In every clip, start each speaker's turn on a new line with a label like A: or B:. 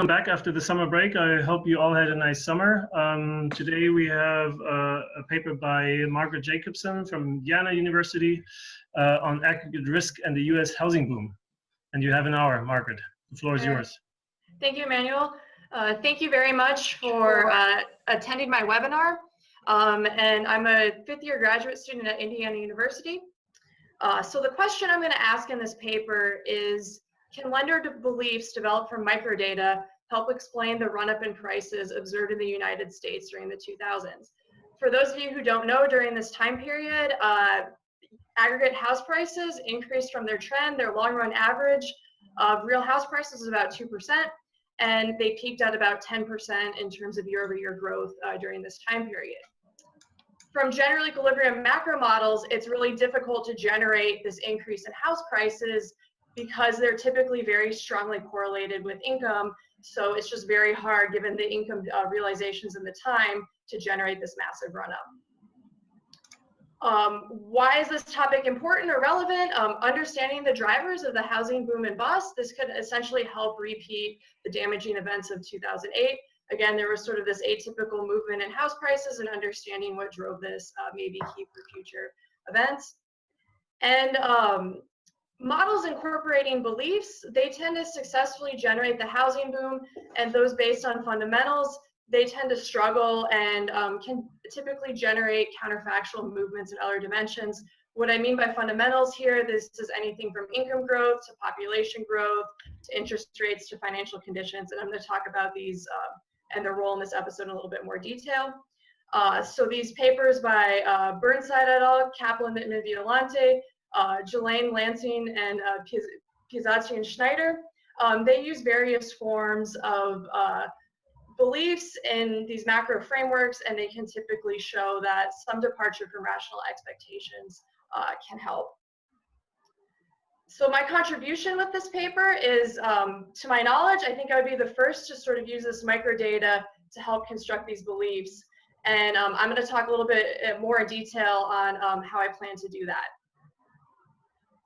A: Come back after the summer break. I hope you all had a nice summer. Um, today we have uh, a paper by Margaret Jacobson from Indiana University uh, on aggregate risk and the US housing boom. And you have an hour, Margaret. The floor is yours.
B: Thank you, Emmanuel. Uh, thank you very much for uh, attending my webinar. Um, and I'm a fifth year graduate student at Indiana University. Uh, so the question I'm going to ask in this paper is, can lender beliefs developed from microdata help explain the run-up in prices observed in the United States during the 2000s? For those of you who don't know, during this time period, uh, aggregate house prices increased from their trend. Their long-run average of real house prices is about 2%, and they peaked at about 10% in terms of year-over-year -year growth uh, during this time period from general equilibrium macro models, it's really difficult to generate this increase in house prices because they're typically very strongly correlated with income. So it's just very hard given the income uh, realizations and the time to generate this massive run up. Um, why is this topic important or relevant? Um, understanding the drivers of the housing boom and bust, this could essentially help repeat the damaging events of 2008 again, there was sort of this atypical movement in house prices and understanding what drove this uh, may be key for future events. And um, models incorporating beliefs, they tend to successfully generate the housing boom and those based on fundamentals, they tend to struggle and um, can typically generate counterfactual movements in other dimensions. What I mean by fundamentals here, this is anything from income growth to population growth to interest rates to financial conditions. And I'm going to talk about these uh, and their role in this episode in a little bit more detail. Uh, so these papers by uh, Burnside et al., Kaplan, Mitman, Violante, uh, Gelain, Lansing, and uh, Piazzesi and Schneider, um, they use various forms of uh, beliefs in these macro frameworks, and they can typically show that some departure from rational expectations uh, can help. So my contribution with this paper is, um, to my knowledge, I think I would be the first to sort of use this microdata to help construct these beliefs. And um, I'm going to talk a little bit uh, more in detail on um, how I plan to do that.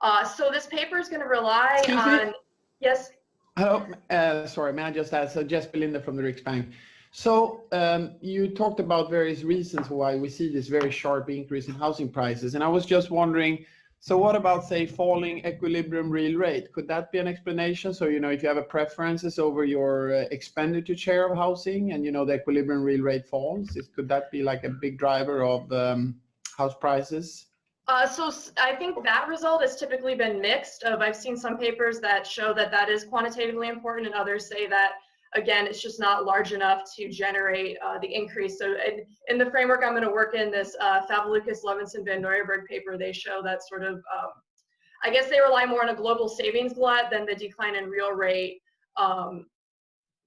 B: Uh, so this paper is going to rely Excuse on, me? yes?
C: Oh, uh, sorry, may I just add, so Jesper Lindé from the Riksbank. So um, you talked about various reasons why we see this very sharp increase in housing prices. And I was just wondering, so what about, say, falling equilibrium real rate? Could that be an explanation? So, you know, if you have a preferences over your uh, expenditure share of housing and, you know, the equilibrium real rate falls, it, could that be like a big driver of um, house prices?
B: Uh, so I think that result has typically been mixed. Of I've seen some papers that show that that is quantitatively important, and others say that again, it's just not large enough to generate uh, the increase. So in, in, the framework I'm going to work in, this uh, Ludvigson, Van Nieuwerburgh paper, they show that sort of, um, I guess they rely more on a global savings glut than the decline in real rate um,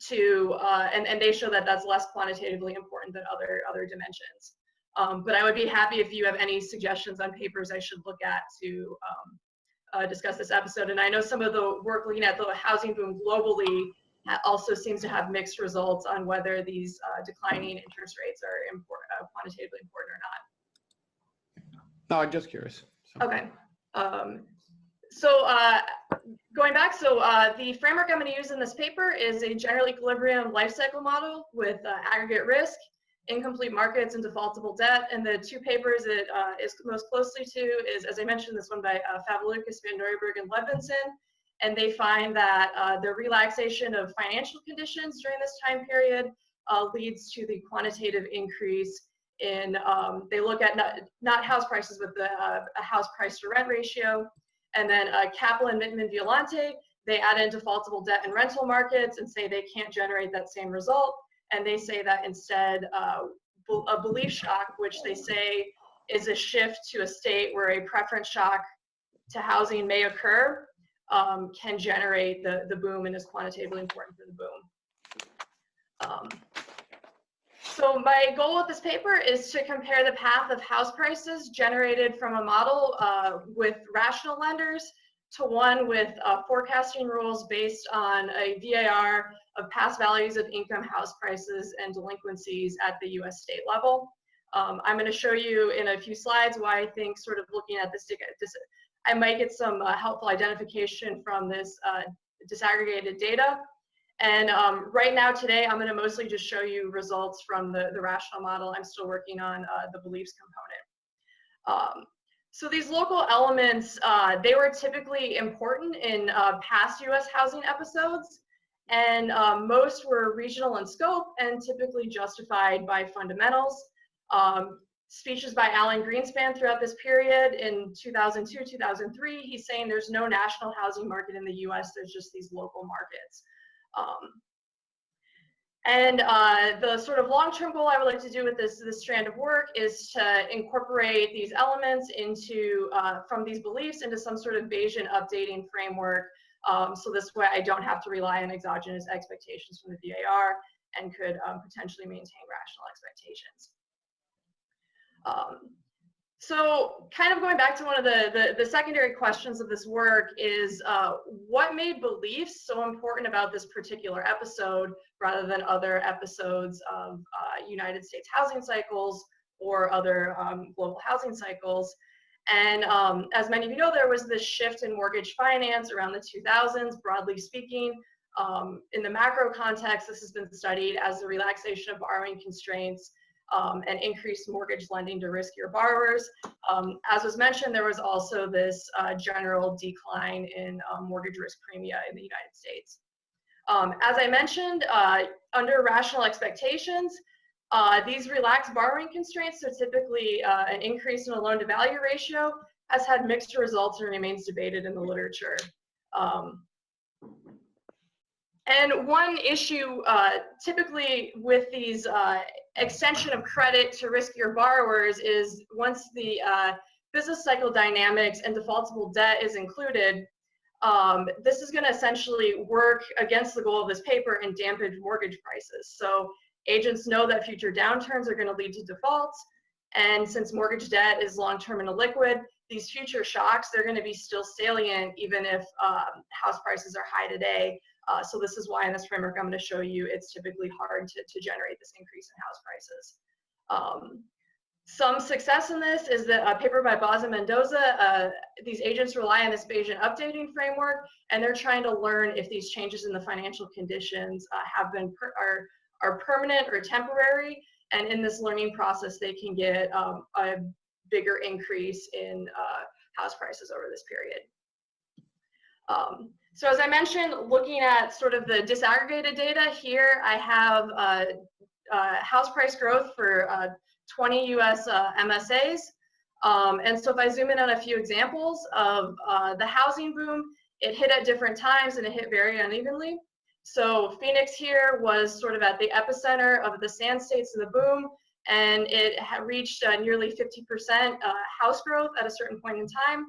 B: to, uh, and, and they show that that's less quantitatively important than other, other dimensions. Um, but I would be happy if you have any suggestions on papers I should look at to um, uh, discuss this episode. And I know some of the work looking at the housing boom globally also seems to have mixed results on whether these uh, declining interest rates are important, uh, quantitatively important or not.
C: No, I'm just curious.
B: So. Okay. Um, so uh, going back, so uh, the framework I'm going to use in this paper is a general equilibrium life cycle model with uh, aggregate risk, incomplete markets, and defaultable debt. And the two papers it uh, is most closely to is, as I mentioned, this one by uh, Van Nieuwerburgh, and Ludvigson, and they find that uh, the relaxation of financial conditions during this time period uh, leads to the quantitative increase in, um, they look at not, not, house prices, but the uh, house price to rent ratio. And then uh, Kaplan, Mitman, Violante, they add in defaultable debt and rental markets and say they can't generate that same result. And they say that instead, uh, a belief shock, which they say is a shift to a state where a preference shock to housing may occur, um, can generate the, the boom and is quantitatively important for the boom. Um, so my goal with this paper is to compare the path of house prices generated from a model uh, with rational lenders to one with uh, forecasting rules based on a VAR of past values of income, house prices, and delinquencies at the US state level. Um, I'm going to show you in a few slides why I think sort of looking at this, this I might get some uh, helpful identification from this uh, disaggregated data. And um, right now, today, I'm going to mostly just show you results from the, the rational model. I'm still working on uh, the beliefs component. Um, so these local elements, uh, they were typically important in uh, past US housing episodes, and um, most were regional in scope and typically justified by fundamentals. Um, speeches by Alan Greenspan throughout this period in 2002, 2003, he's saying there's no national housing market in the US, there's just these local markets. Um, and uh, the sort of long-term goal I would like to do with this, this strand of work is to incorporate these elements into, uh, from these beliefs into some sort of Bayesian updating framework. Um, so this way I don't have to rely on exogenous expectations from the VAR and could um, potentially maintain rational expectations. Um, so kind of going back to one of the, the, the secondary questions of this work is uh, what made beliefs so important about this particular episode rather than other episodes of uh, United States housing cycles or other um, global housing cycles. And um, as many of you know, there was this shift in mortgage finance around the 2000s, broadly speaking. Um, in the macro context, this has been studied as the relaxation of borrowing constraints um, and increased mortgage lending to riskier borrowers. Um, as was mentioned, there was also this uh, general decline in um, mortgage risk premia in the United States. Um, as I mentioned, uh, under rational expectations, uh, these relaxed borrowing constraints, so typically uh, an increase in a loan to value ratio, has had mixed results and remains debated in the literature. Um, and one issue uh, typically with these uh, extension of credit to riskier borrowers is once the uh, business cycle dynamics and defaultable debt is included, um, this is going to essentially work against the goal of this paper and dampen mortgage prices. So agents know that future downturns are going to lead to defaults. And since mortgage debt is long-term and illiquid, these future shocks, they're going to be still salient even if um, house prices are high today. Uh, so this is why in this framework I'm going to show you it's typically hard to, to generate this increase in house prices. Um, some success in this is that a paper by Boz and Mendoza, uh, these agents rely on this Bayesian updating framework, and they're trying to learn if these changes in the financial conditions uh, have been per are, are permanent or temporary, and in this learning process, they can get um, a bigger increase in uh, house prices over this period. Um, so as I mentioned, looking at sort of the disaggregated data here, I have uh, uh, house price growth for uh, 20 US uh, MSAs. Um, and so if I zoom in on a few examples of uh, the housing boom, it hit at different times and it hit very unevenly. So Phoenix here was sort of at the epicenter of the sand states of the boom, and it reached uh, nearly 50% house growth at a certain point in time.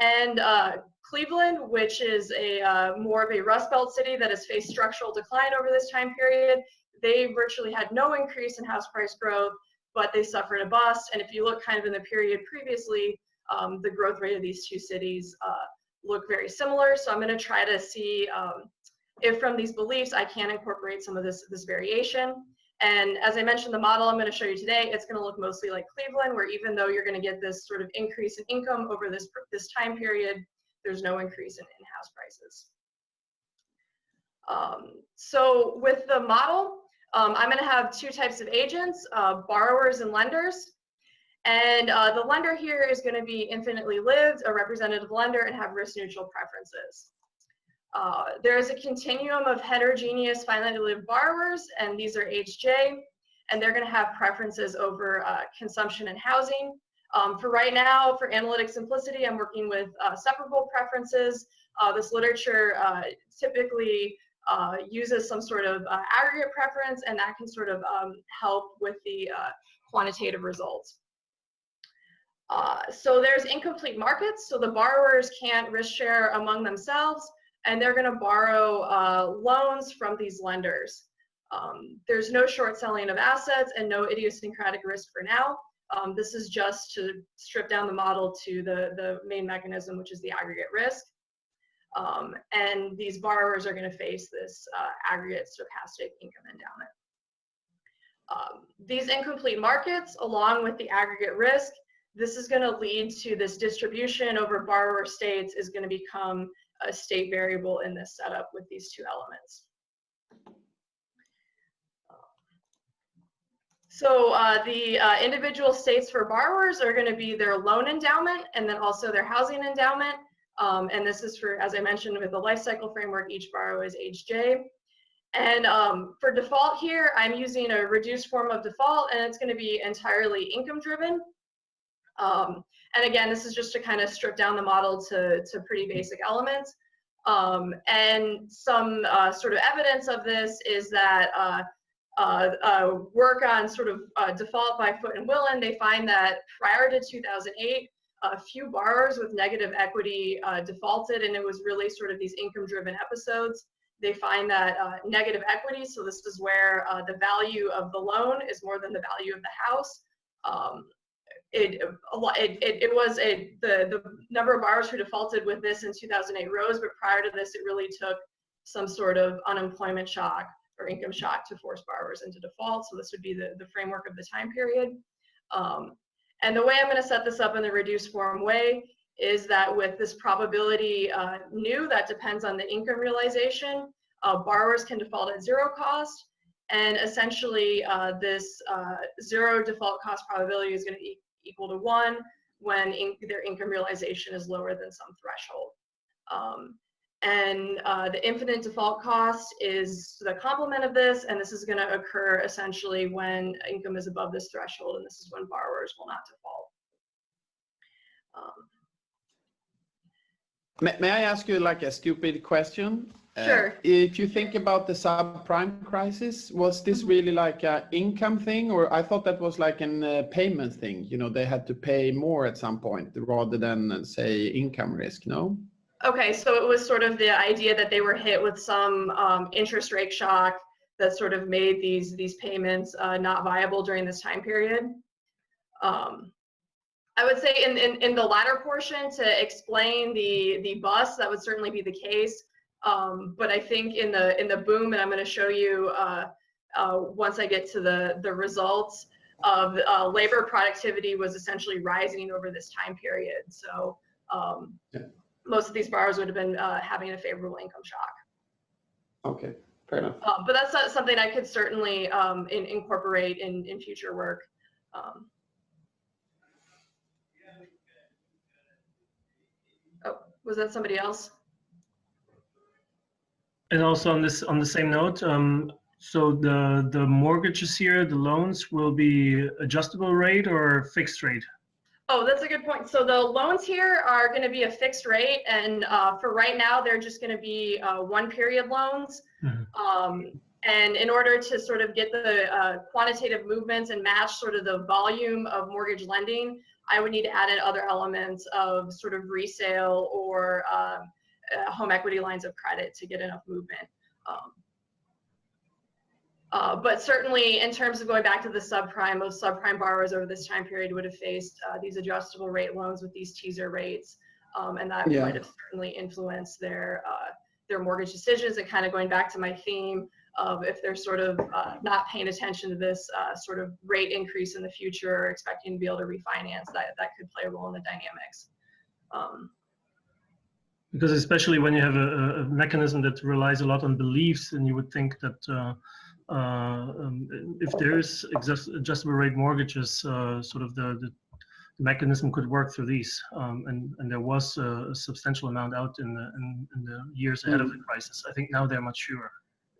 B: And uh, Cleveland, which is a uh, more of a Rust Belt city that has faced structural decline over this time period, they virtually had no increase in house price growth, but they suffered a bust. And if you look kind of in the period previously, um, the growth rate of these two cities uh, look very similar. So I'm going to try to see um, if from these beliefs I can incorporate some of this, this variation. And as I mentioned, the model I'm going to show you today, it's going to look mostly like Cleveland, where even though you're going to get this sort of increase in income over this, this time period, there's no increase in, in house prices. Um, so with the model, um, I'm going to have two types of agents, uh, borrowers and lenders. And uh, the lender here is going to be infinitely lived, a representative lender, and have risk neutral preferences. Uh, there is a continuum of heterogeneous finitely lived borrowers, and these are HJ, and they're going to have preferences over uh, consumption and housing. Um, for right now, for analytic simplicity, I'm working with uh, separable preferences. Uh, this literature uh, typically uh, uses some sort of aggregate preference, and that can sort of um, help with the quantitative results. so there's incomplete markets, so the borrowers can't risk share among themselves and they're going to borrow uh, loans from these lenders. Um, there's no short selling of assets and no idiosyncratic risk for now. Um, this is just to strip down the model to the, the main mechanism, which is the aggregate risk. Um, and these borrowers are going to face this uh, aggregate stochastic income endowment. Um, these incomplete markets, along with the aggregate risk, this is going to lead to this distribution over borrower states is going to become a state variable in this setup with these two elements. So uh, the uh, individual states for borrowers are going to be their loan endowment and then also their housing endowment. Um, and this is for, as I mentioned, with the life cycle framework, each borrower is age J. And um, for default here, I'm using a reduced form of default and it's going to be entirely income driven. Um, and again, this is just to kind of strip down the model to, to pretty basic elements. Um, and some uh, sort of evidence of this is that uh, uh, uh work on sort of uh, default by Foote and Willen, they find that prior to 2008, a few borrowers with negative equity uh, defaulted, and it was really sort of these income-driven episodes. They find that negative equity, so this is where the value of the loan is more than the value of the house, um, it, a lot it, it, it was a, the, the number of borrowers who defaulted with this in 2008 rose, but prior to this, it really took some sort of unemployment shock or income shock to force borrowers into default. So this would be the, the framework of the time period. Um, and the way I'm going to set this up in the reduced form way is that with this probability uh, new that depends on the income realization, uh, borrowers can default at zero cost. And essentially, uh, this uh, zero default cost probability is going to equal to one when in, their income realization is lower than some threshold. Um, and uh, the infinite default cost is the complement of this, and this is going to occur essentially when income is above this threshold, and this is when borrowers will not default. Um,
C: may, may I ask you like a stupid question?
B: Uh, sure. Uh,
C: if you think about the subprime crisis, was this mm-hmm. really like an income thing, or I thought that was like a uh, payment thing? You know, they had to pay more at some point rather than uh, say income risk. No.
B: Okay, so it was sort of the idea that they were hit with some um, interest rate shock that sort of made these these payments uh, not viable during this time period. Um, I would say in, in, in the latter portion to explain the the bus, that would certainly be the case. Um, but I think in the in the boom, and I'm going to show you uh, uh, once I get to the the results of uh, labor productivity was essentially rising over this time period. So um, yeah. most of these borrowers would have been uh, having a favorable income shock.
C: Okay, fair enough.
B: Uh, but that's not something I could certainly um, in, incorporate in in future work. Um, oh, was that somebody else?
A: And also on this on the same note, um, so the the mortgages here, the loans will be adjustable rate or fixed rate?
B: Oh, that's a good point. So the loans here are going to be a fixed rate, and uh, for right now, they're just going to be uh, one period loans. Mm-hmm. Um, and in order to sort of get the uh, quantitative movements and match sort of the volume of mortgage lending, I would need to add in other elements of sort of resale or um, uh, home equity lines of credit to get enough movement. Um, uh, but certainly in terms of going back to the subprime, most subprime borrowers over this time period would have faced uh, these adjustable rate loans with these teaser rates. Um, and that yeah. might have certainly influenced their, uh, their mortgage decisions and kind of going back to my theme of if they're sort of uh, not paying attention to this uh, sort of rate increase in the future, or expecting to be able to refinance, that, that could play a role in the dynamics. Um,
A: because especially when you have a, a, mechanism that relies a lot on beliefs, and you would think that uh, uh, um, if there is adjustable rate mortgages, uh, sort of the, the, mechanism could work through these, um, and and there was a, substantial amount out in the in, in the years ahead mm. of the crisis. I think now they're much fewer.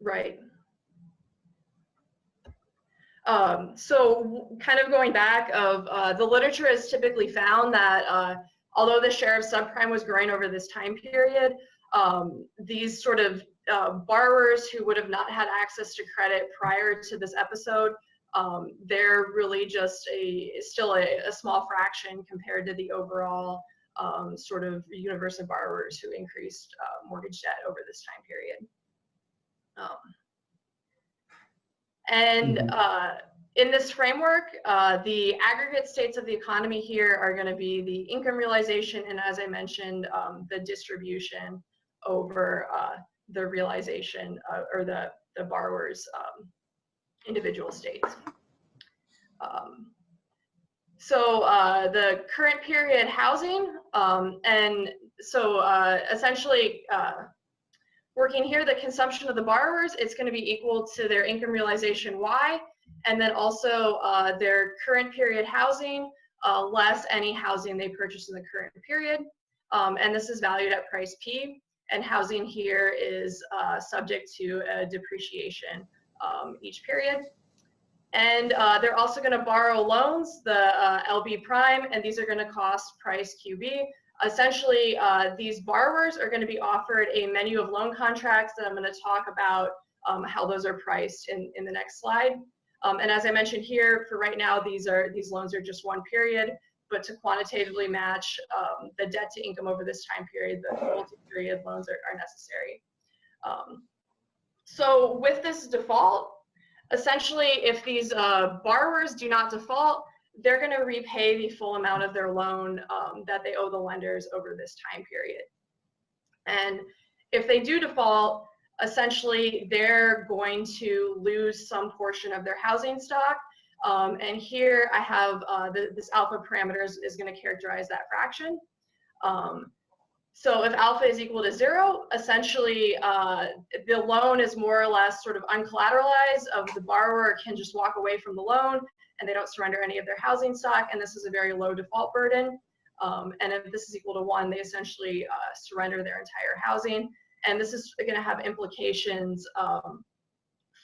B: Right. Um, so kind of going back of uh, the literature has typically found that uh, although the share of subprime was growing over this time period, um, these sort of uh, borrowers who would have not had access to credit prior to this episode, um, they're really just a still a, a, small fraction compared to the overall um, sort of universe of borrowers who increased uh, mortgage debt over this time period. Um, and mm-hmm. uh, in this framework, uh, the aggregate states of the economy here are going to be the income realization and, as I mentioned, um, the distribution over uh, the realization uh, or the, the borrower's um, individual states. Um, so uh, the current period housing, um, and so uh, essentially uh, working here, the consumption of the borrowers, it's going to be equal to their income realization Y and then also uh, their current period housing uh, less any housing they purchased in the current period. Um, and this is valued at price P. And housing here is uh, subject to a depreciation um, each period. And uh, they're also going to borrow loans, the uh, LB prime, and these are going to cost price QB. Essentially, uh, these borrowers are going to be offered a menu of loan contracts that I'm going to talk about um, how those are priced in, in the next slide. Um, and as I mentioned here, for right now, these are these loans are just one period, but to quantitatively match um, the debt to income over this time period, the multi-period loans are, are necessary. Um, so with this default, essentially, if these uh, borrowers do not default, they're going to repay the full amount of their loan um, that they owe the lenders over this time period. And if they do default, essentially they're going to lose some portion of their housing stock. Um, and here I have uh, the, this alpha parameters is going to characterize that fraction. Um, so if alpha is equal to zero, essentially uh, the loan is more or less sort of uncollateralized of the borrower can just walk away from the loan and they don't surrender any of their housing stock. And this is a very low default burden. Um, and if this is equal to one, they essentially uh, surrender their entire housing and this is going to have implications um,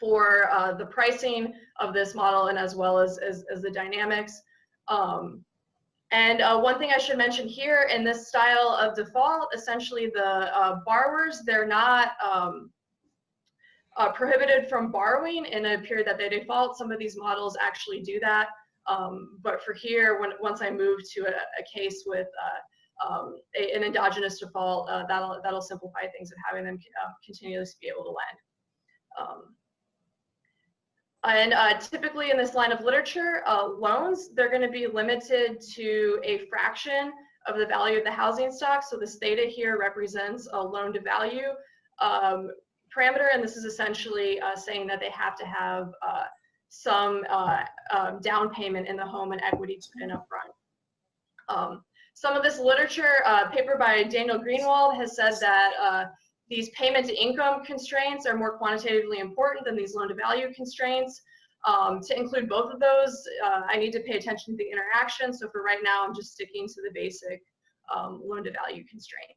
B: for uh, the pricing of this model and as well as, as, as the dynamics. Um, and uh, one thing I should mention here in this style of default, essentially the uh, borrowers, they're not um, uh, prohibited from borrowing in a period that they default. Some of these models actually do that. Um, but for here, when once I move to a, a case with uh, um, a, an endogenous default, uh, that'll, that'll simplify things of having them uh, continuously be able to lend. Um, and uh, typically in this line of literature, uh, loans, they're going to be limited to a fraction of the value of the housing stock. So this theta here represents a loan to value um, parameter, and this is essentially uh, saying that they have to have uh, some um, down payment in the home and equity to put in upfront. Um, some of this literature, uh, paper by Daniel Greenwald has said that uh, these payment to income constraints are more quantitatively important than these loan to value constraints. Um, to include both of those, uh, I need to pay attention to the interaction. So for right now, I'm just sticking to the basic um, loan to value constraint.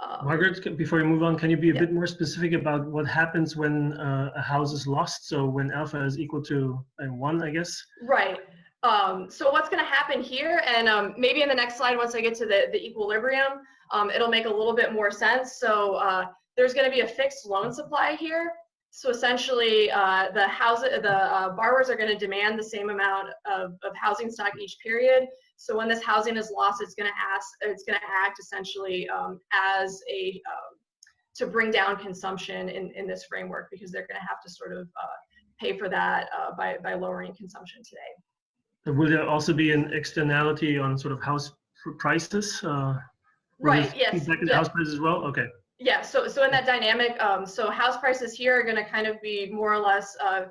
A: Um, Margaret, before you move on, can you be a
B: yeah.
A: bit more specific about what happens when uh, a house is lost? So when alpha is equal to uh, one, I guess?
B: Right. Um, so what's going to happen here, and um, maybe in the next slide, once I get to the, the equilibrium, um, it'll make a little bit more sense. So uh, there's going to be a fixed loan supply here. So essentially, uh, the house, the uh, borrowers are going to demand the same amount of, of housing stock each period. So when this housing is lost, it's going to ask, it's going to act essentially um, as a um, to bring down consumption in, in this framework because they're going to have to sort of uh, pay for that uh, by by lowering consumption today.
A: Will there also be an externality on sort of house prices? Uh,
B: right. Yes.
A: House prices as well. Okay.
B: Yeah. So so in that dynamic, um, so house prices here are going to kind of be more or less, uh,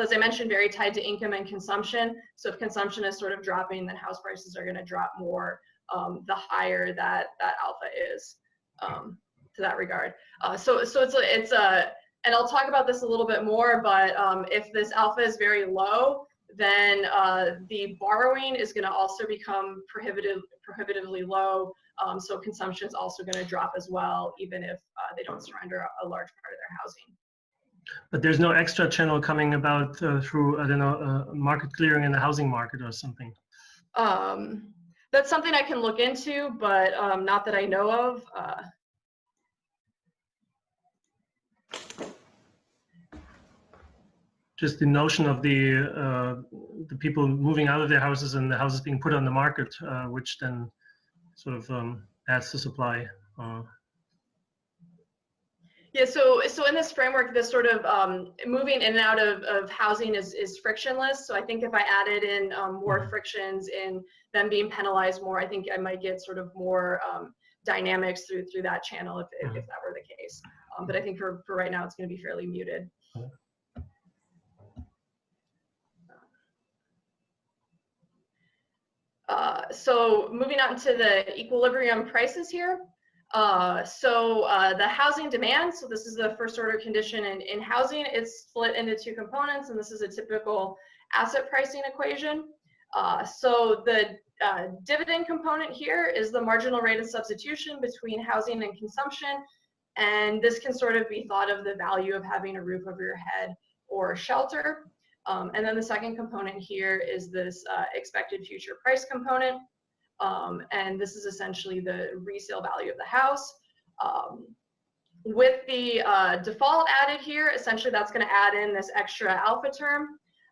B: as I mentioned, very tied to income and consumption. So if consumption is sort of dropping, then house prices are going to drop more um, the higher that that alpha is um, to that regard. Uh, so so it's a, it's a and I'll talk about this a little bit more, but um, if this alpha is very low, then uh, the borrowing is going to also become prohibitive, prohibitively low. Um, so consumption is also going to drop as well, even if uh, they don't surrender a, a, large part of their housing.
A: But there's no extra channel coming about uh, through, I don't know, uh, market clearing in the housing market or something.
B: Um, that's something I can look into, but um, not that I know of.
A: Just the notion of the uh, the people moving out of their houses and the houses being put on the market, uh, which then sort of um, adds to supply. Uh.
B: Yeah, so so in this framework, this sort of um, moving in and out of, of housing is, is frictionless. So I think if I added in um, more mm-hmm. frictions in them being penalized more, I think I might get sort of more um, dynamics through through that channel if, if, mm-hmm. if that were the case. Um, but I think for, for right now, it's going to be fairly muted. Uh, so moving on to the equilibrium prices here. Uh, so uh, the housing demand, so this is the first order condition in, in housing, it's split into two components, and this is a typical asset pricing equation. Uh, so the uh, dividend component here is the marginal rate of substitution between housing and consumption, and this can sort of be thought of the value of having a roof over your head or shelter. Um, and then the second component here is this uh, expected future price component. Um, and this is essentially the resale value of the house. Um, with the uh, default added here, essentially that's going to add in this extra alpha term.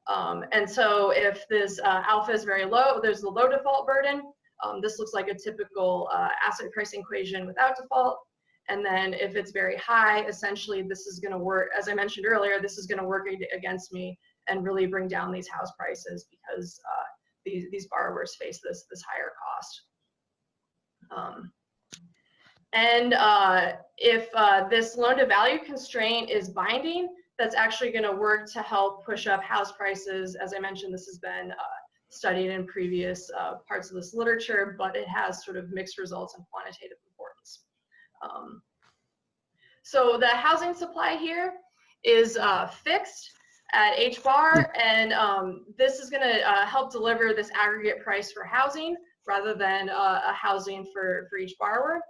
B: Um, and so if this uh, alpha is very low, there's the low default burden. Um, this looks like a typical uh, asset pricing equation without default. And then if it's very high, essentially this is going to work, as I mentioned earlier, this is going to work against me and really bring down these house prices because uh, these, these borrowers face this, this higher cost. Um, and uh, if uh, this loan to value constraint is binding, that's actually going to work to help push up house prices. As I mentioned, this has been uh, studied in previous uh, parts of this literature, but it has sort of mixed results and quantitative importance. Um, so the housing supply here is uh, fixed at H bar, and um, this is going to uh, help deliver this aggregate price for housing rather than uh, a housing for, for each borrower.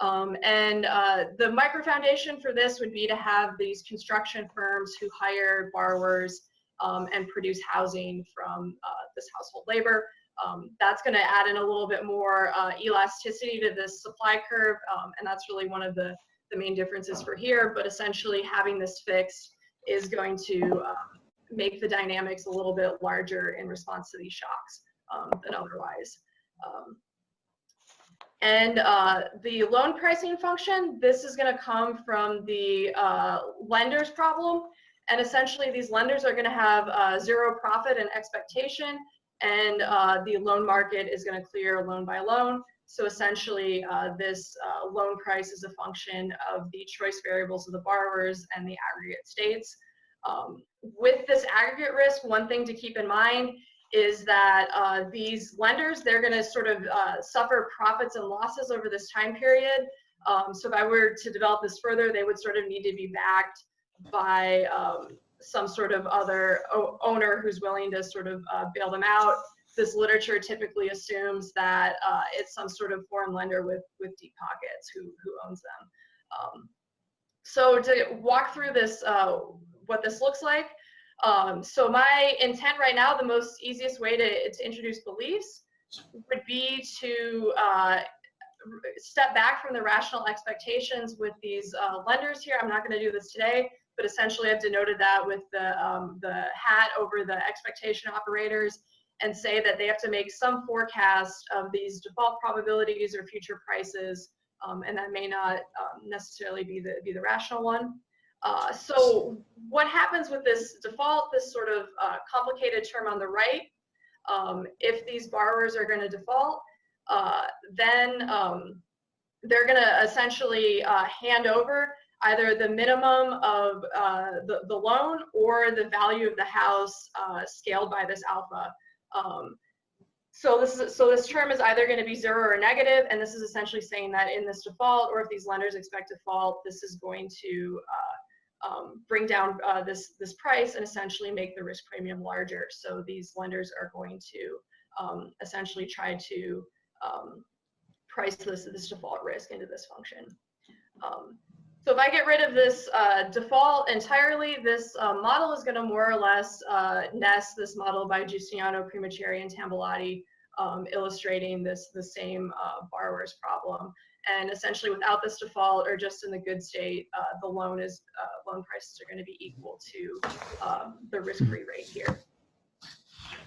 B: Um, and uh, the micro foundation for this would be to have these construction firms who hire borrowers um, and produce housing from uh, this household labor. Um, that's going to add in a little bit more uh, elasticity to this supply curve, um, and that's really one of the, the main differences for here. But essentially, having this fixed is going to um, make the dynamics a little bit larger in response to these shocks um, than otherwise. Um, and uh, the loan pricing function, this is going to come from the uh, lender's problem. And essentially, these lenders are going to have uh, zero profit and expectation, and uh, the loan market is going to clear loan by loan. So essentially, uh, this uh, loan price is a function of the choice variables of the borrowers and the aggregate states. Um, with this aggregate risk, one thing to keep in mind is that uh, these lenders, they're going to sort of uh, suffer profits and losses over this time period. Um, so if I were to develop this further, they would sort of need to be backed by um, some sort of other owner who's willing to sort of uh, bail them out. This literature typically assumes that uh, it's some sort of foreign lender with, with deep pockets who, who owns them. Um, so to walk through this, uh, what this looks like, um, so my intent right now, the most easiest way to, to introduce beliefs would be to uh, step back from the rational expectations with these uh, lenders here. I'm not going to do this today, but essentially I've denoted that with the, um, the hat over the expectation operators and say that they have to make some forecast of these default probabilities or future prices, um, and that may not um, necessarily be the, be the rational one. Uh, so what happens with this default, this sort of uh, complicated term on the right, um, if these borrowers are going to default, uh, then um, they're going to essentially uh, hand over either the minimum of uh, the, the loan or the value of the house uh, scaled by this alpha. Um, so this is so this term is either going to be zero or negative, and this is essentially saying that in this default, or if these lenders expect default, this is going to uh, um, bring down uh, this, this price and essentially make the risk premium larger. So these lenders are going to um, essentially try to um, price this, this default risk into this function. So if I get rid of this uh, default entirely, this uh, model is going to more or less uh, nest this model by Justiniano, Primiceri, and Tambalotti, um, illustrating this the same uh, borrower's problem. And essentially, without this default or just in the good state, uh, the loan is uh, loan prices are going to be equal to um, the risk-free rate here.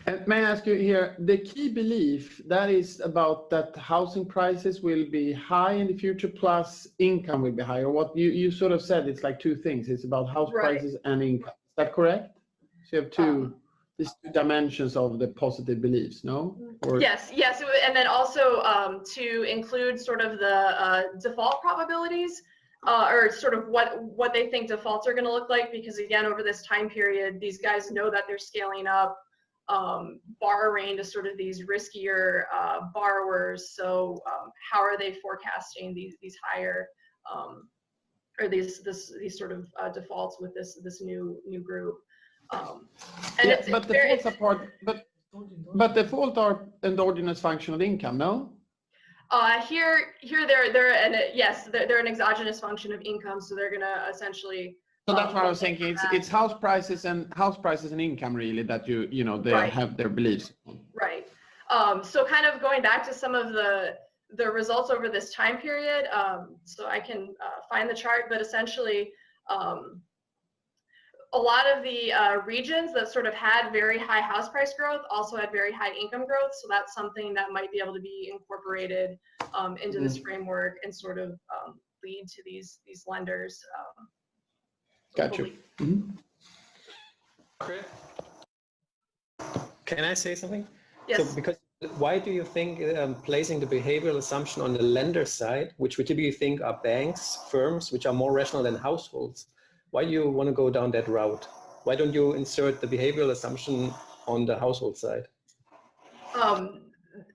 C: And may I ask you here, the key belief that is about that housing prices will be high in the future plus income will be higher. What you, you sort of said, it's like two things. It's about house
B: right.
C: prices and income. Is that correct? So you have two. Um, these two dimensions of the positive beliefs, no?
B: Or... Yes, yes, and then also um, to include sort of the uh, default probabilities, uh, or sort of what what they think defaults are going to look like, because again, over this time period, these guys know that they're scaling up. Um, borrowing to sort of these riskier uh, borrowers. So um, how are they forecasting these these higher um, or these this these sort of uh, defaults with this this new new group? Um, and
C: Yeah,
B: it's,
C: but
B: it's
C: the
B: very,
C: defaults are part, but, but default are endogenous functional income, no?
B: Uh, here, here they're they're and yes, they're, they're an exogenous function of income, so they're gonna essentially.
C: So that's what I was thinking. It's, it's house prices and house prices and income really that you, you know, they
B: Right.
C: have their beliefs.
B: Right. Um, so kind of going back to some of the the results over this time period. Um, so I can uh, find the chart, but essentially, um, a lot of the uh, regions that sort of had very high house price growth also had very high income growth. So that's something that might be able to be incorporated um, into this framework and sort of um, lead to these these lenders. Um,
C: Got you. Mhm.
D: Chris? Can I say something?
B: Yes.
D: So because why do you think um, placing the behavioral assumption on the lender side, which we typically think are banks, firms, which are more rational than households, why do you want to go down that route? Why don't you insert the behavioral assumption on the household side?
B: Um,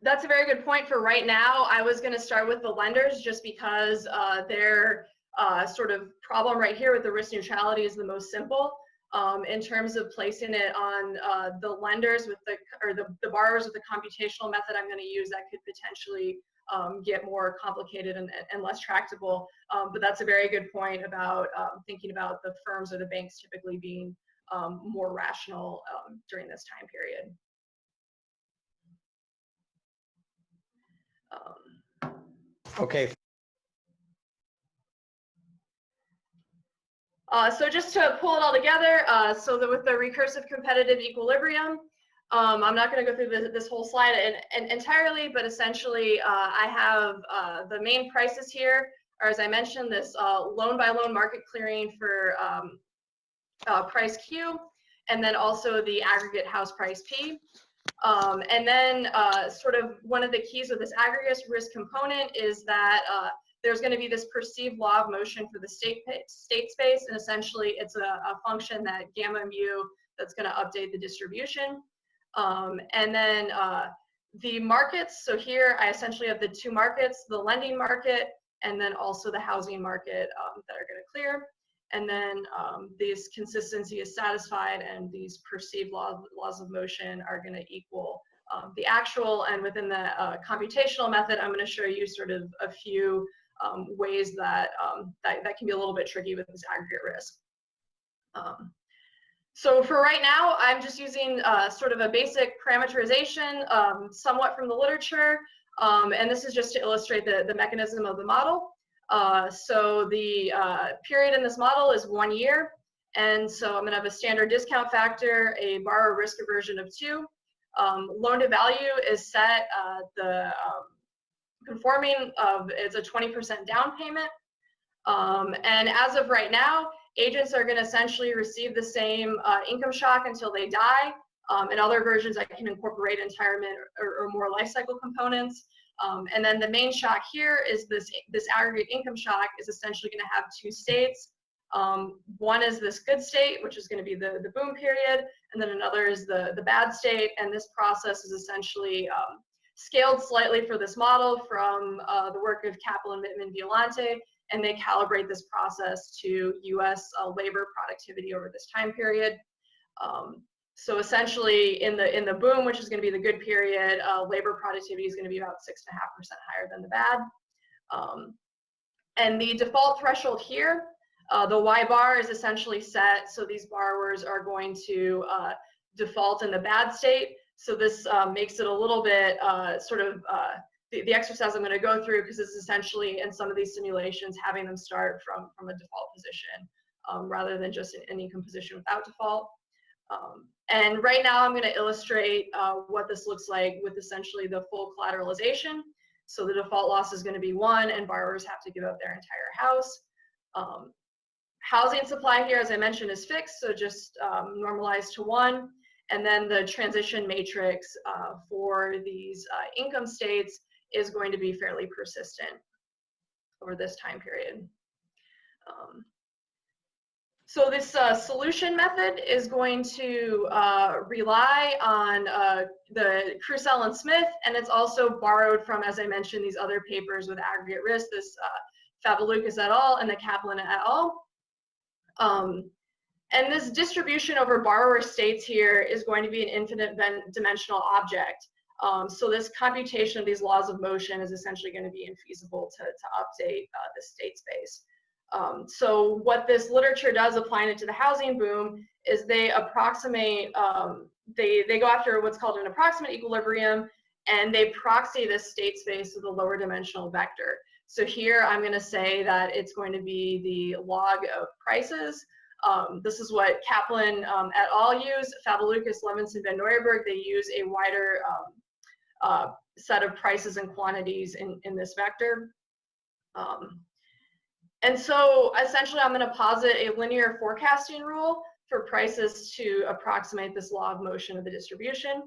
B: that's a very good point for right now. I was going to start with the lenders just because uh, their uh, sort of problem right here with the risk neutrality is the most simple. Um, in terms of placing it on uh, the lenders with the or the, the borrowers with the computational method I'm going to use that could potentially um, get more complicated and, and less tractable. Um, but that's a very good point about um, thinking about the firms or the banks typically being um, more rational um, during this time period. Um,
D: Okay,
B: Uh, so just to pull it all together, uh, so that with the recursive competitive equilibrium, um, I'm not going to go through this, this whole slide in, in entirely, but essentially uh, I have uh, the main prices here, or as I mentioned, this uh, loan by loan market clearing for um, uh, price Q, and then also the aggregate house price P. Um, and then sort of one of the keys with this aggregate risk component is that there's going to be this perceived law of motion for the state state space, and essentially it's a, a function that gamma mu that's going to update the distribution. Um, and then uh, the markets. So here I essentially have the two markets: the lending market and then also the housing market um, that are going to clear. And then um, this consistency is satisfied, and these perceived law, laws of motion are going to equal um, the actual. And within the uh, computational method, I'm going to show you sort of a few um, ways that, um, that that can be a little bit tricky with this aggregate risk. Um, so for right now, I'm just using uh, sort of a basic parameterization, um, somewhat from the literature, um, and this is just to illustrate the, the mechanism of the model. Uh, so the uh, period in this model is one year, and so I'm going to have a standard discount factor, a borrower risk aversion of two. Um, loan to value is set uh, the conforming of it's a 20% down payment. Um, and as of right now, agents are going to essentially receive the same uh, income shock until they die. Um, in other versions, I can incorporate retirement or, or more life cycle components. Um, and then the main shock here is this, this aggregate income shock is essentially going to have two states. Um, one is this good state, which is going to be the, the boom period, and then another is the, the bad state. And this process is essentially um, scaled slightly for this model from uh, the work of Kaplan, Mitman, Violante, and they calibrate this process to US uh, labor productivity over this time period. Um, so essentially in the in the boom, which is going to be the good period, uh, labor productivity is going to be about six and a half percent higher than the bad. Um, and the default threshold here, uh, the Y bar is essentially set. So these borrowers are going to uh, default in the bad state. So this uh, makes it a little bit uh, sort of uh, the, the exercise I'm going to go through because it's essentially in some of these simulations having them start from from a default position um, rather than just an, an income position without default. Um, and right now I'm going to illustrate uh, what this looks like with essentially the full collateralization. So the default loss is going to be one and borrowers have to give up their entire house. Um, housing supply here, as I mentioned, is fixed, so just um, normalized to one. And then the transition matrix uh, for these uh, income states is going to be fairly persistent over this time period. Um, So this uh, solution method is going to uh, rely on uh, the Krusell and Smith, and it's also borrowed from, as I mentioned, these other papers with aggregate risk, this uh, et al. and the Kaplan et al. Um, and this distribution over borrower states here is going to be an infinite dimensional object. Um, so this computation of these laws of motion is essentially going to be infeasible to, to update uh, the state space. Um, so what this literature does applying it to the housing boom is they approximate, um, they, they go after what's called an approximate equilibrium and they proxy this state space with a lower dimensional vector. So here I'm going to say that it's going to be the log of prices. Um, this is what Kaplan um, et al. use. Favilukis, Ludvigson, Van Nieuwerburgh, they use a wider um, uh, set of prices and quantities in, in this vector. Um, and so essentially I'm going to posit a linear forecasting rule for prices to approximate this law of motion of the distribution.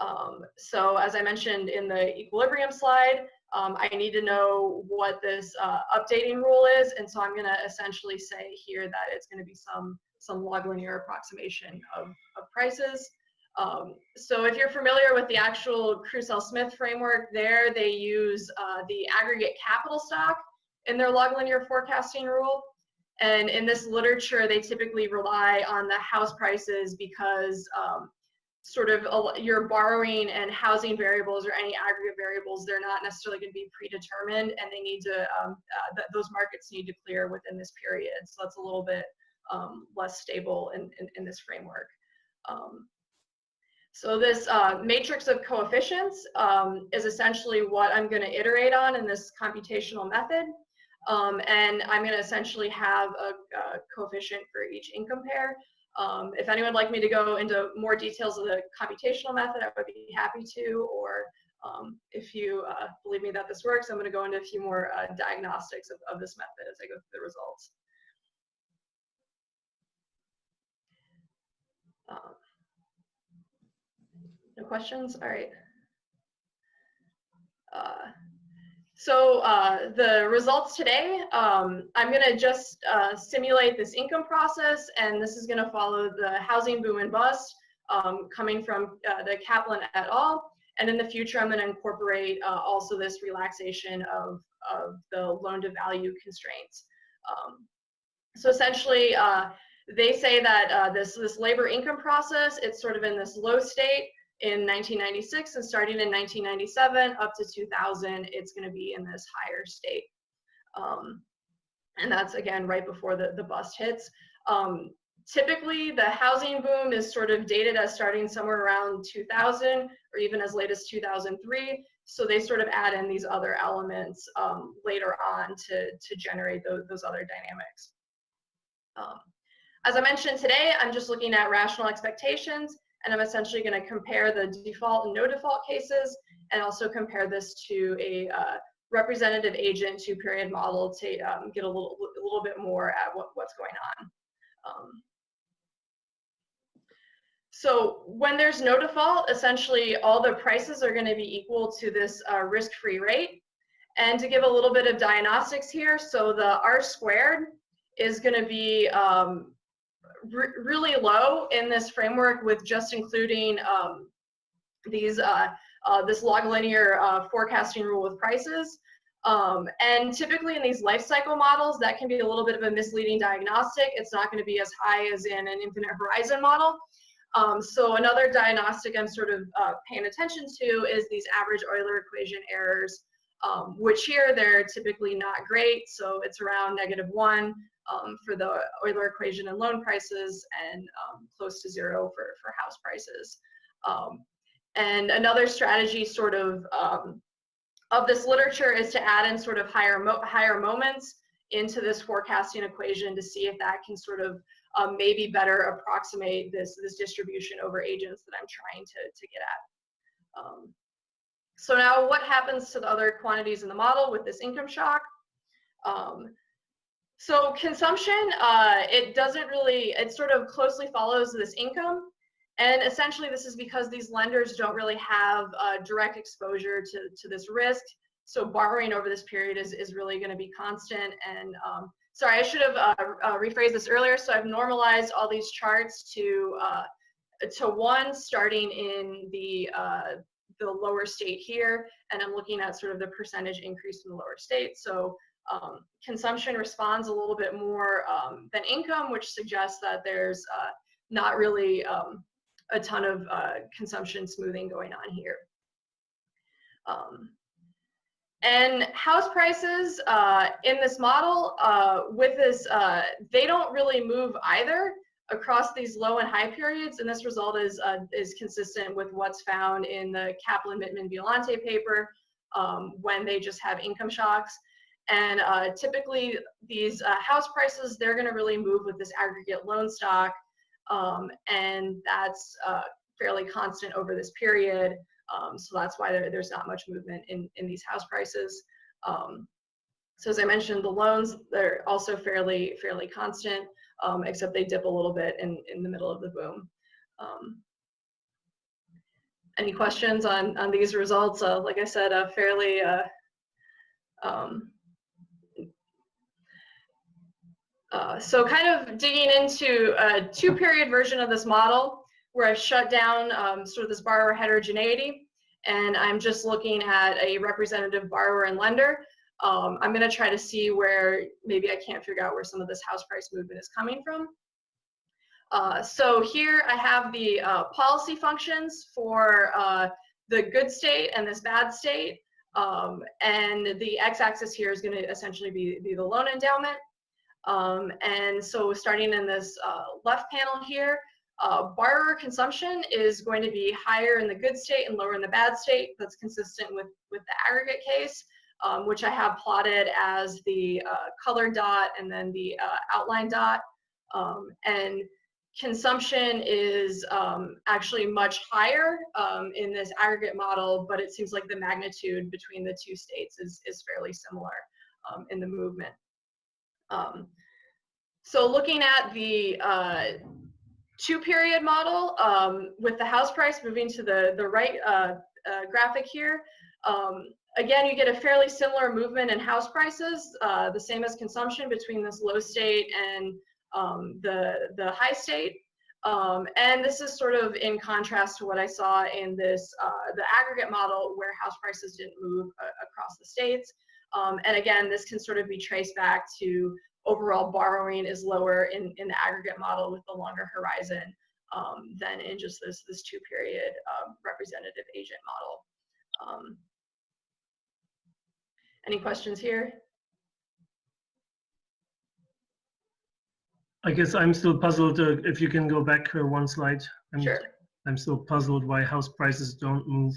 B: Um, so as I mentioned in the equilibrium slide, um, I need to know what this uh, updating rule is. And so I'm going to essentially say here that it's going to be some, some log linear approximation of, of prices. Um, so if you're familiar with the actual Krusell-Smith framework there, they use uh, the aggregate capital stock in their log linear forecasting rule. And in this literature, they typically rely on the house prices because um, sort of your borrowing and housing variables or any aggregate variables, they're not necessarily going to be predetermined and they need to, um, uh, th those markets need to clear within this period. So that's a little bit um, less stable in, in, in this framework. Um, so this uh, matrix of coefficients um, is essentially what I'm going to iterate on in this computational method. Um, and I'm going to essentially have a, a, coefficient for each income pair. Um, if anyone would like me to go into more details of the computational method, I would be happy to. Or um, if you uh, believe me that this works, I'm going to go into a few more uh, diagnostics of, of this method as I go through the results. Um, no questions? All right. Uh, so uh, the results today, um, I'm going to just uh, simulate this income process, and this is going to follow the housing boom and bust um, coming from uh, the Kaplan et al. And in the future, I'm going to incorporate uh, also this relaxation of, of the loan to value constraints. Um, so essentially, uh, they say that uh, this, this labor income process, it's sort of in this low state in 1996 and starting in 1997 up to 2000 it's going to be in this higher state. Um, and that's again right before the, the bust hits. Um, typically the housing boom is sort of dated as starting somewhere around 2000 or even as late as 2003 so they sort of add in these other elements um, later on to, to generate those, those other dynamics. Um, as i mentioned today i'm just looking at rational expectations and I'm essentially going to compare the default and no default cases and also compare this to a uh, representative agent two period model to um, get a little, a little bit more at what, what's going on. Um, so when there's no default, essentially all the prices are going to be equal to this uh, risk-free rate. And to give a little bit of diagnostics here, so the R squared is going to be um, re really low in this framework with just including um, these uh, uh, this log linear uh, forecasting rule with prices. Um, and typically in these life cycle models, that can be a little bit of a misleading diagnostic. It's not going to be as high as in an infinite horizon model. Um, so another diagnostic I'm sort of uh, paying attention to is these average Euler equation errors, um, which here they're typically not great. So it's around negative one um, for the Euler equation and loan prices and um, close to zero for, for house prices. Um, and another strategy sort of um, of this literature is to add in sort of higher, mo higher moments into this forecasting equation to see if that can sort of um, maybe better approximate this, this distribution over agents that I'm trying to, to get at. Um, so now what happens to the other quantities in the model with this income shock? Um, so consumption, uh, it doesn't really, it sort of closely follows this income. And essentially this is because these lenders don't really have uh, direct exposure to, to this risk. So borrowing over this period is, is really gonna be constant. And um, sorry, I should have uh, uh, rephrased this earlier. So I've normalized all these charts to uh, to one starting in the uh, the lower state here, and I'm looking at sort of the percentage increase in the lower state. So um, consumption responds a little bit more um, than income, which suggests that there's uh, not really um, a ton of uh, consumption smoothing going on here. Um, and house prices uh, in this model, uh, with this, uh, they don't really move either across these low and high periods. And this result is, uh, is consistent with what's found in the Kaplan, Mitman, Violante paper um, when they just have income shocks. And uh, typically these uh, house prices, they're gonna really move with this aggregate loan stock. Um, and that's fairly constant over this period. Um, so that's why there, there's not much movement in, in these house prices. Um, so as I mentioned, the loans, they're also fairly, fairly constant, um, except they dip a little bit in, in the middle of the boom. Um, any questions on, on these results? Uh, like I said, a fairly, uh, so kind of digging into a two period version of this model, where I've shut down um, sort of this borrower heterogeneity and I'm just looking at a representative borrower and lender. Um, I'm going to try to see where maybe I can't figure out where some of this house price movement is coming from. Uh, so here I have the uh, policy functions for uh, the good state and this bad state. Um, and the x-axis here is going to essentially be, be the loan endowment. Um, and so starting in this uh, left panel here, uh, borrower consumption is going to be higher in the good state and lower in the bad state. That's consistent with, with the aggregate case, um, which I have plotted as the uh, color dot and then the uh, outline dot. Um, and consumption is um, actually much higher um, in this aggregate model, but it seems like the magnitude between the two states is, is fairly similar um, in the movement. Um, so looking at the uh, two period model um, with the house price moving to the, the right uh, uh, graphic here. Um, again, you get a fairly similar movement in house prices, uh, the same as consumption between this low state and um, the, the high state. Um, and this is sort of in contrast to what I saw in this, uh, the aggregate model where house prices didn't move uh, across the states. Um, and again, this can sort of be traced back to overall borrowing is lower in, in the aggregate model with the longer horizon um, than in just this, this two period um, representative agent model. Um, any questions here?
A: I guess I'm still puzzled uh, if you can go back uh, one slide. I'm,
B: Sure.
A: I'm still puzzled why house prices don't move,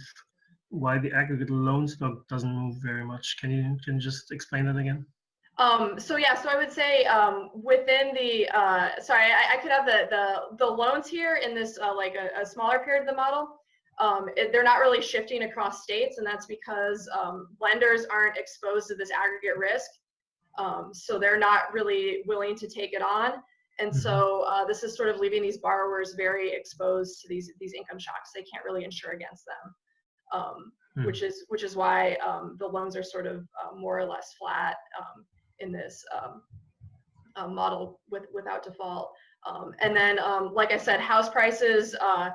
A: why the aggregate loan stock doesn't move very much. Can you can you just explain that again?
B: Um, so yeah, so I would say um, within the, uh, sorry, I, I, could have the, the, the loans here in this uh, like a, a, smaller period of the model. Um, it, they're not really shifting across states and that's because um, lenders aren't exposed to this aggregate risk. Um, so they're not really willing to take it on. And so mm-hmm. uh, this is sort of leaving these borrowers very exposed to these, these income shocks. They can't really insure against them. Um, hmm. which is which is why the loans are sort of uh, more or less flat in this um, uh, model with, without default. Um, and then, um, like I said, house prices, uh,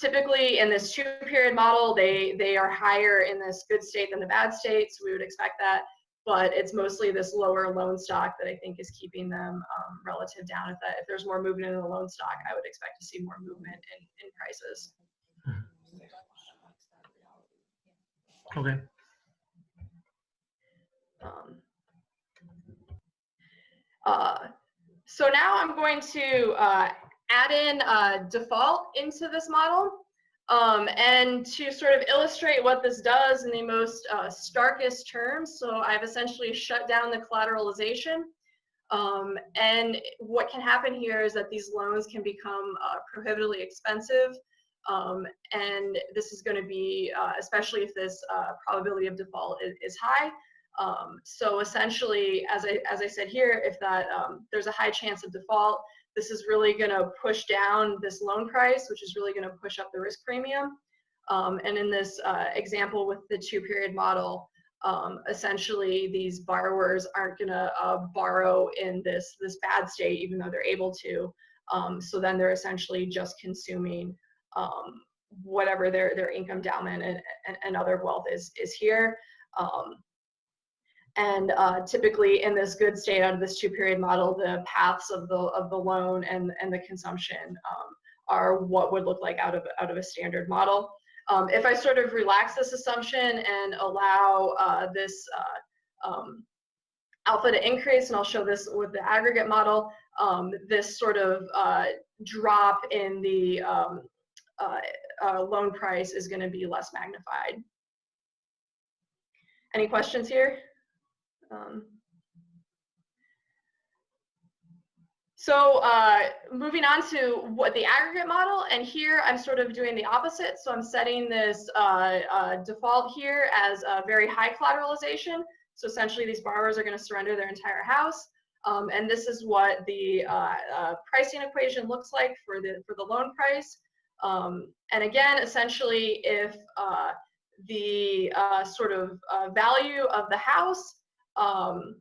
B: typically in this two period model, they, they are higher in this good state than the bad state, so we would expect that. But it's mostly this lower loan stock that I think is keeping them um, relative down. If, that, if there's more movement in the loan stock, I would expect to see more movement in, in prices.
A: Okay.
B: Um, uh, so now I'm going to uh, add in a default into this model. Um, and to sort of illustrate what this does in the most uh, starkest terms, so I've essentially shut down the collateralization. Um, and what can happen here is that these loans can become uh, prohibitively expensive. Um, and this is going to be, uh, especially if this uh, probability of default is, is high, um, so essentially, as I, as I said here, if that um, there's a high chance of default, this is really going to push down this loan price, which is really going to push up the risk premium. Um, and in this uh, example with the two period model, um, essentially these borrowers aren't going to uh, borrow in this this bad state even though they're able to um, so then they're essentially just consuming um, whatever their their income endowment and, and, and, other wealth is is here um, and uh, typically in this good state out of this two period model the paths of the of the loan and and the consumption um, are what would look like out of out of a standard model um, if I sort of relax this assumption and allow uh, this uh, um, alpha to increase, and I'll show this with the aggregate model, um, this sort of uh, drop in the um, uh, uh, loan price is going to be less magnified. Any questions here? Um, So uh, moving on to what the aggregate model, and here I'm sort of doing the opposite. So I'm setting this uh, uh, default here as a very high collateralization. So essentially these borrowers are gonna surrender their entire house. Um, and this is what the uh, uh, pricing equation looks like for the, for the loan price. Um, and again, essentially if uh, the sort of value of the house um,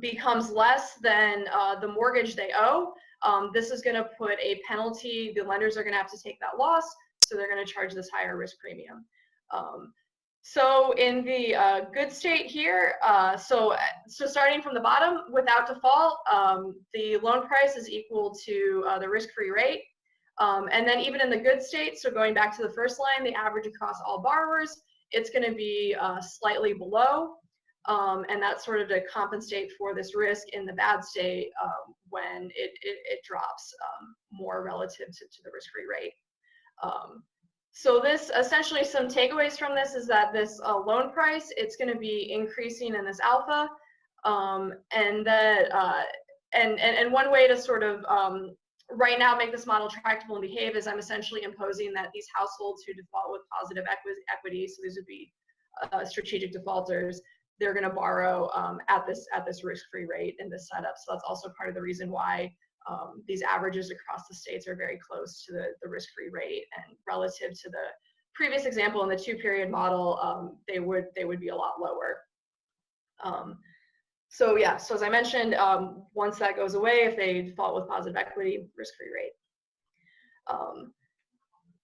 B: becomes less than uh, the mortgage they owe, um, this is going to put a penalty. The lenders are going to have to take that loss, so they're going to charge this higher risk premium. Um, so in the uh, good state here, uh, so so starting from the bottom, without default, um, the loan price is equal to uh, the risk-free rate. Um, and then even in the good state, so going back to the first line, the average across all borrowers, it's going to be uh, slightly below um, and that's sort of to compensate for this risk in the bad state um, when it, it, it drops um, more relative to, to the risk-free rate. Um, so this essentially some takeaways from this is that this uh, loan price, it's going to be increasing in this alpha um, and that uh, and, and, and one way to sort of um, right now make this model tractable and behave is I'm essentially imposing that these households who default with positive equity, so these would be uh, strategic defaulters, they're going to borrow um, at this at this risk-free rate in this setup. So that's also part of the reason why um, these averages across the states are very close to the, the risk-free rate and relative to the previous example in the two-period model, um, they would they would be a lot lower. Um, so yeah, so as I mentioned, um, once that goes away, if they default with positive equity, risk-free rate. Um,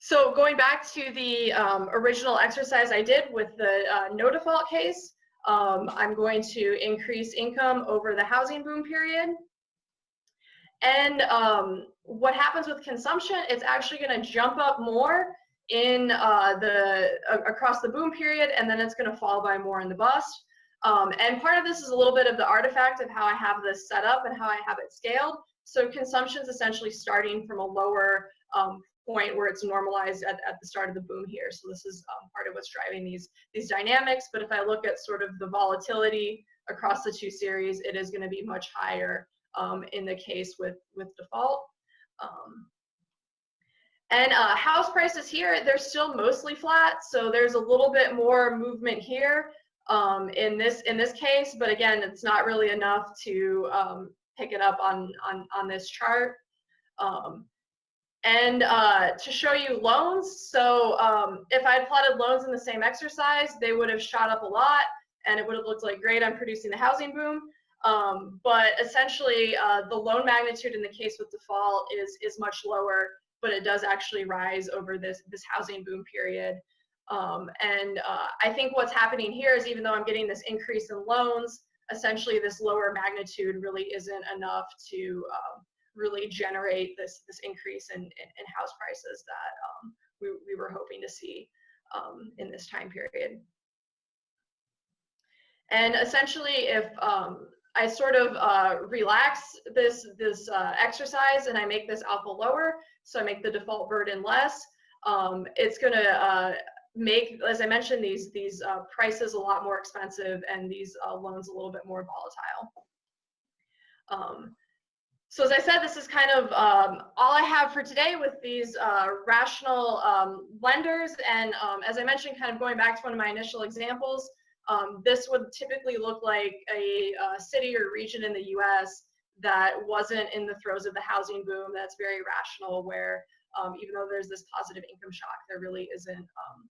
B: so going back to the original exercise I did with the uh, no default case, um, I'm going to increase income over the housing boom period. And um, what happens with consumption, it's actually going to jump up more in uh, the uh, across the boom period, and then it's going to fall by more in the bust. Um, and part of this is a little bit of the artifact of how I have this set up and how I have it scaled. So consumption is essentially starting from a lower um, point where it's normalized at, at the start of the boom here. So this is um, part of what's driving these, these dynamics. But if I look at sort of the volatility across the two series, it is going to be much higher um, in the case with, with default. Um, and uh, house prices here, they're still mostly flat. So there's a little bit more movement here um, in this in this case, but again, it's not really enough to um, pick it up on on on this chart. Um, and uh, to show you loans, so um, if I had plotted loans in the same exercise, they would have shot up a lot and it would have looked like, great, I'm producing the housing boom. Um, but essentially, uh, the loan magnitude in the case with default is, is much lower, but it does actually rise over this, this housing boom period. Um, and uh, I think what's happening here is even though I'm getting this increase in loans, essentially this lower magnitude really isn't enough to um, really generate this this increase in, in, in house prices that um, we, we were hoping to see um, in this time period. And essentially, if um, I sort of uh, relax this this uh, exercise and I make this alpha lower, so I make the default burden less, um, it's going to uh, make, as I mentioned, these these uh, prices a lot more expensive and these uh, loans a little bit more volatile. Um, so as I said, this is kind of um, all I have for today with these uh, rational um, lenders. And um, as I mentioned, kind of going back to one of my initial examples, um, this would typically look like a, a, city or region in the US that wasn't in the throes of the housing boom that's very rational where um, even though there's this positive income shock, there really isn't um,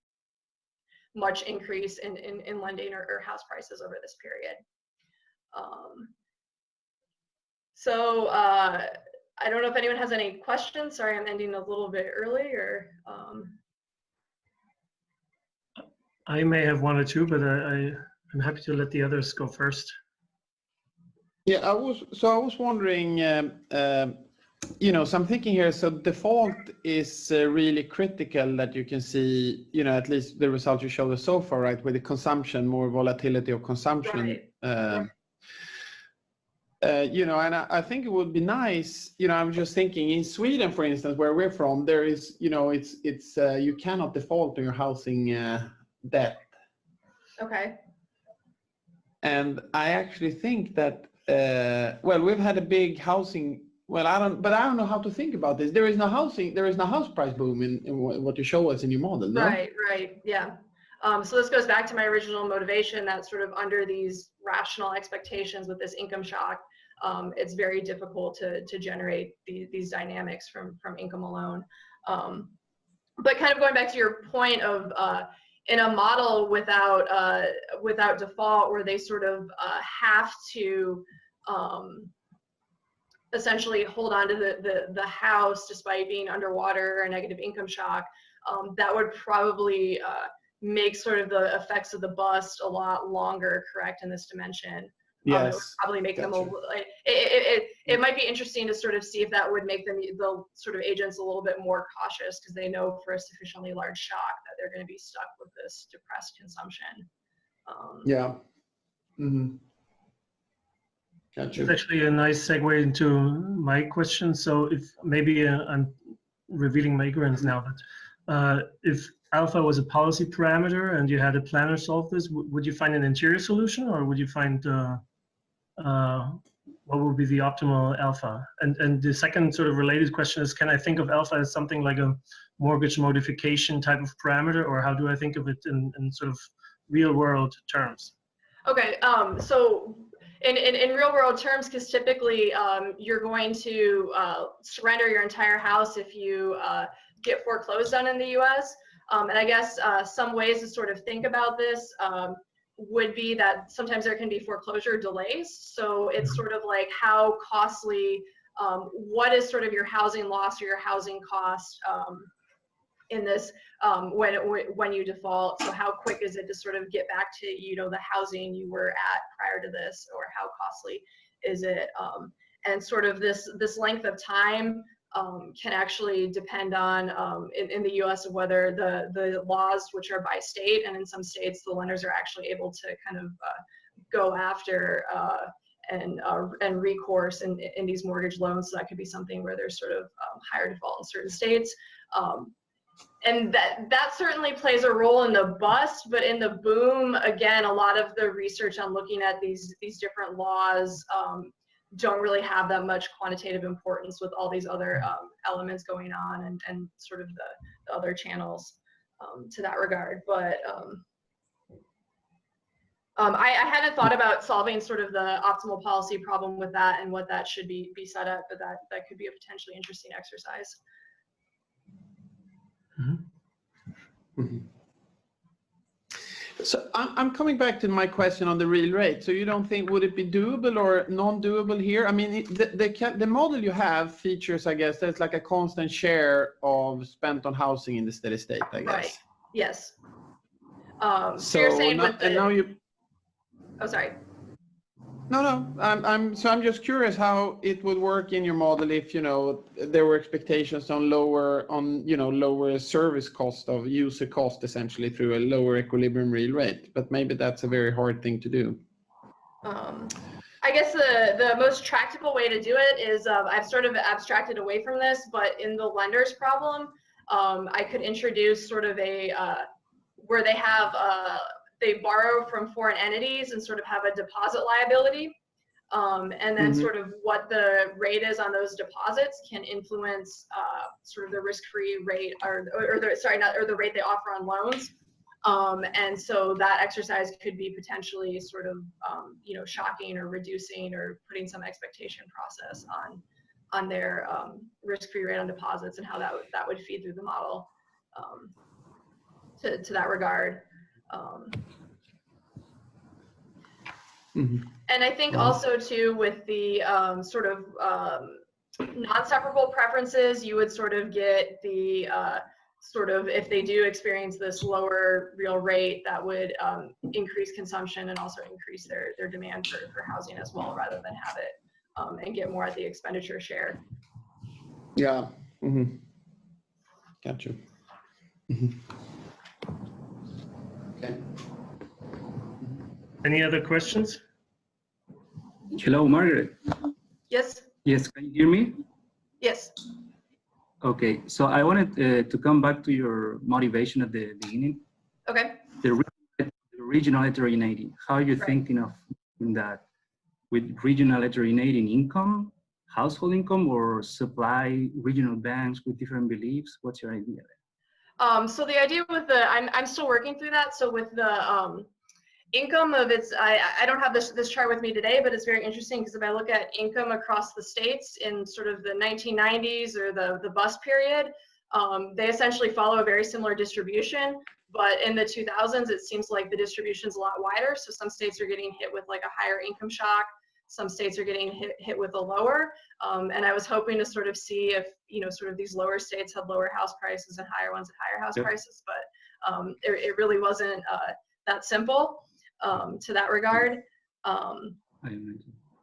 B: much increase in, in, in lending or, or house prices over this period. So uh, I don't know if anyone has any questions. Sorry, I'm ending a little bit early or. Um,
A: I may have one or two, but I, I, I'm happy to let the others go first.
C: Yeah, I was, so I was wondering, um, um, you know, so I'm thinking here, so default is uh, really critical that you can see, you know, at least the results you showed us so far, right? With the consumption, more volatility of consumption.
B: Right.
C: Um, uh, you know, and I, I think it would be nice, you know, I'm just thinking in Sweden, for instance, where we're from, there is, you know, it's, it's, uh, you cannot default on your housing uh, debt.
B: okay.
C: And I actually think that, uh, well, we've had a big housing, well, I don't, but I don't know how to think about this. There is no housing, there is no house price boom in, in what what you show us in your model, no?
B: Right, right, yeah. Um, so this goes back to my original motivation that sort of under these rational expectations with this income shock, um, it's very difficult to, to generate these, these dynamics from, from income alone. Um, but kind of going back to your point of uh, in a model without uh, without default where they sort of uh, have to um, essentially hold on to the, the, the house despite being underwater or negative income shock, um, that would probably uh, make sort of the effects of the bust a lot longer, correct, in this dimension. Um, it
C: Yes,
B: probably make them a,
C: gotcha.
B: li- like, it, it, it, it might be interesting to sort of see if that would make them, the sort of agents a little bit more cautious because they know for a sufficiently large shock that they're going to be stuck with this depressed consumption. Um,
C: yeah. Mm-hmm.
A: It's
C: Gotcha.
A: actually a nice segue into my question. So if maybe uh, I'm revealing my ignorance now, but uh, if alpha was a policy parameter and you had a planner solve this, would you find an interior solution or would you find uh, uh, what would be the optimal alpha? And and the second sort of related question is, can I think of alpha as something like a mortgage modification type of parameter, or how do I think of it in, in sort of real world terms?
B: Okay, um, so in, in, in real world terms, because typically um, you're going to uh, surrender your entire house if you uh, get foreclosed on in the US. Um, and I guess uh, some ways to sort of think about this um, would be that sometimes there can be foreclosure delays. So it's sort of like how costly, um, what is sort of your housing loss or your housing cost um, in this um, when it, when you default. So how quick is it to sort of get back to you know the housing you were at prior to this, or how costly is it? Um, and sort of this this length of time um, can actually depend on um, in, in the U.S. of whether the the laws, which are by state, and in some states the lenders are actually able to kind of uh, go after. Uh, and uh, and recourse in, in these mortgage loans. So that could be something where there's sort of um, higher default in certain states. Um, and that that certainly plays a role in the bust but in the boom again a lot of the research on looking at these these different laws um, don't really have that much quantitative importance with all these other um, elements going on and, and sort of the, the other channels um, to that regard. But um, um, I, I hadn't thought about solving sort of the optimal policy problem with that and what that should be be set up but that that could be a potentially interesting exercise.
C: Mhm. So I'm, I'm coming back to my question on the real rate. So you don't think, would it be doable or non-doable here? I mean, the, the, the model you have features, I guess, there's like a constant share of spent on housing in the steady state, I guess. Right.
B: Yes. Um, so,
C: So,
B: you're saying with the,
C: and now you,
B: oh, sorry.
C: No, no, I'm, I'm, so I'm just curious how it would work in your model if, you know, there were expectations on lower, on, you know, lower service cost of user cost essentially through a lower equilibrium real rate, but maybe that's a very hard thing to do.
B: Um, I guess the, the most tractable way to do it is uh, I've sort of abstracted away from this, but in the lender's problem, um, I could introduce sort of a, uh, where they have, uh, they borrow from foreign entities and sort of have a deposit liability. Um, and then
C: Mhm.
B: sort of what the rate is on those deposits can influence uh, sort of the risk-free rate or, or, the, sorry, not, or the rate they offer on loans. Um, and so that exercise could be potentially sort of, um, you know, shocking or reducing or putting some expectation process on, on their um, risk-free rate on deposits and how that would, that would feed through the model um, to, to that regard. Um,
C: Mhm.
B: And I think
C: Wow.
B: also too, with the um, sort of um, non-separable preferences, you would sort of get the uh, sort of, if they do experience this lower real rate, that would um, increase consumption and also increase their, their demand for, for housing as well, rather than have it um, and get more at the expenditure share.
C: Yeah. mhm. Gotcha. Mhm. Okay.
A: Any other questions?
E: Hello, Margaret.
B: Yes,
E: Yes, can you hear me?
B: yes.
E: Okay, so I wanted uh, to come back to your motivation at the beginning,
B: Okay.
E: the, re- the regional heterogeneity. How are you
B: Right.
E: thinking of that with regional heterogeneity in income, household income, or supply regional banks with different beliefs? What's your idea?
B: Um, so the idea with the, I'm, I'm still working through that. So with the um, income of its, I, I don't have this, this chart with me today, but it's very interesting because if I look at income across the states in sort of the 1990s or the, the bus period, um, they essentially follow a very similar distribution. But in the 2000s, it seems like the distribution's a lot wider. So some states are getting hit with like a higher income shock. Some states are getting hit, hit with a lower. Um, and I was hoping to sort of see if, you know, sort of these lower states had lower house prices and higher ones at higher house
E: Yep.
B: prices, but um, it, it really wasn't uh, that simple um, to that regard. Um,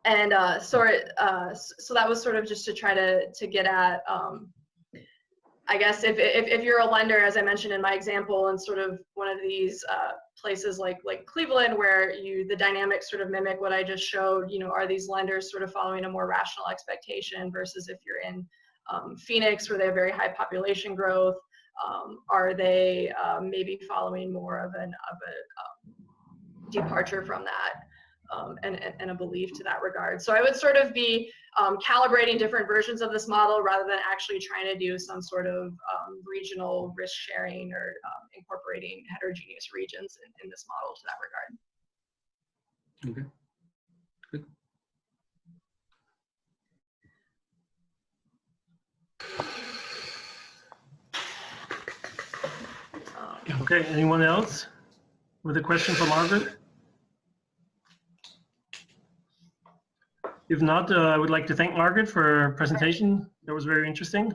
B: and uh, so, it, uh, so that was sort of just to try to, to get at, um, I guess if, if, if you're a lender, as I mentioned in my example, and sort of one of these uh, places like like Cleveland, where you the dynamics sort of mimic what I just showed, you know, are these lenders sort of following a more rational expectation versus if you're in um, Phoenix, where they have very high population growth, um, are they um, maybe following more of an of a um, departure from that? Um, and, and, and a belief to that regard. So I would sort of be um, calibrating different versions of this model rather than actually trying to do some sort of um, regional risk sharing or um, incorporating heterogeneous regions in, in this model to that regard.
E: Okay. Good.
B: Um,
A: Okay, anyone else with a question for Margaret? If not, uh, I would like to thank Margaret for her presentation. That was very interesting.